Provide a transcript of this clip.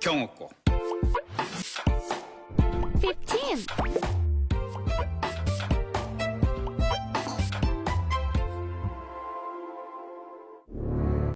경옥고 15